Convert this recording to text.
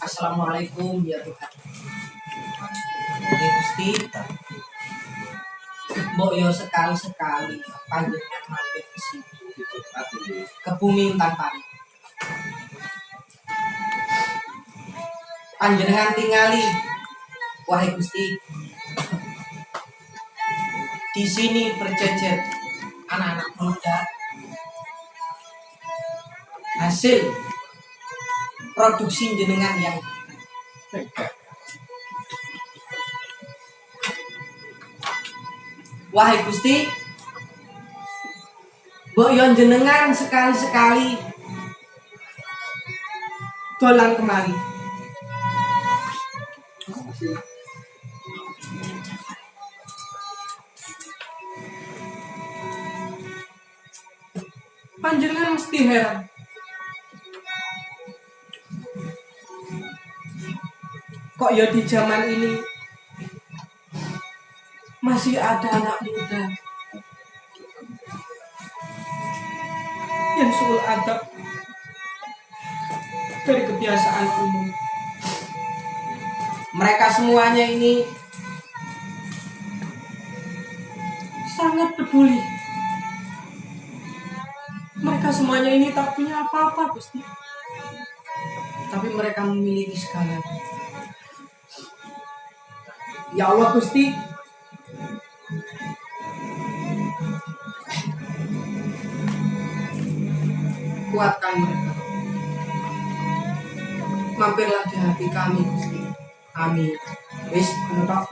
Assalamualaikum ya Tuhan. Oke Gusti. Mbok yo sekali-sekali panjenengan mampir ke sini ke bumi tanpa Panjenengan tingali wahai Gusti. Di sini berjejer anak-anak muda hasil produksi jenengan yang Wahai Gusti, Mbok yon jenengan sekali-sekali dolan kemari. Panjenengan mesti heran. Kok ya di zaman ini masih ada anak muda yang suul adab dari kebiasaan umum. Mereka semuanya ini sangat peduli. Mereka semuanya ini tak punya apa-apa, Gusti. Tapi mereka memiliki segalanya. Ya Allah, Gusti, kuatkan mereka. Mampirlah di hati kami, Gusti. Amin. Wis, menutup.